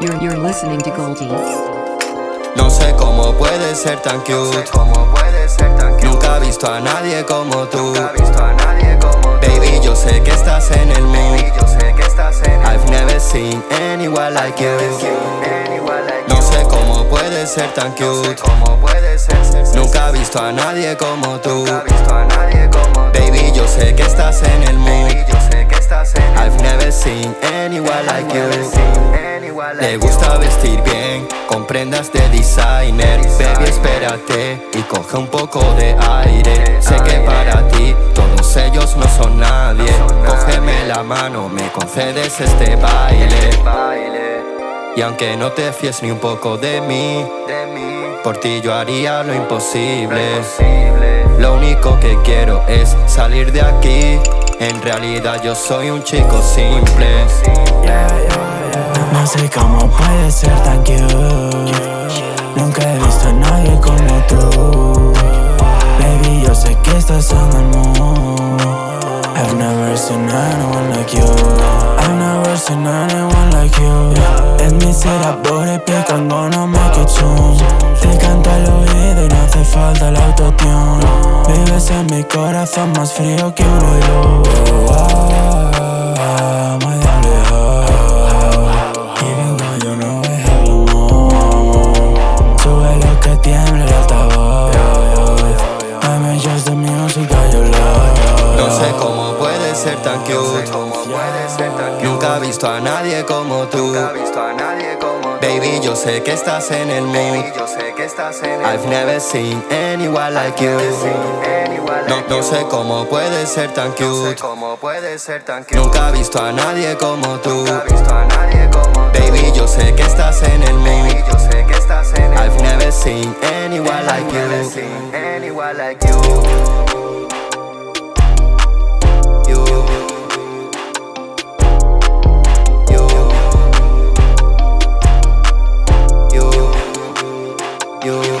You're, you're listening to Goldie. No sé cómo puedes ser tan cute. Nunca he visto a nadie como tú. Baby, yo sé que estás en el mood. I've never seen anyone like you. No sé cómo puedes ser tan cute. Nunca he visto a nadie como tú. Baby, yo sé que estás en el mood. Le gusta vestir bien, con prendas de designer. Baby, espérate y coge un poco de aire. Sé que para ti todos ellos no son nadie. Cógeme la mano, me concedes este baile. Y aunque no te fíes ni un poco de mí Por ti yo haría lo imposible. Lo único que quiero es salir de aquí. En realidad yo soy un chico simple no sé cómo puede ser tan cute. Nunca he visto a nadie como tú. Baby, yo sé que estás en el mood. I've never seen anyone like you. I've never seen anyone like you. Let me say that booty pic, I'm gonna make zoom Te canto al oído y no hace falta el autotune. Vives en mi corazón más frío que un hoyo my ser tan cute. Nunca he visto a nadie como tú. Baby, yo sé que estás en el mood. I've never seen anyone like you. No, no sé cómo puedes ser tan cute. Nunca he visto a nadie como tú. Baby, yo sé que estás en el mood. I've never seen anyone like you you.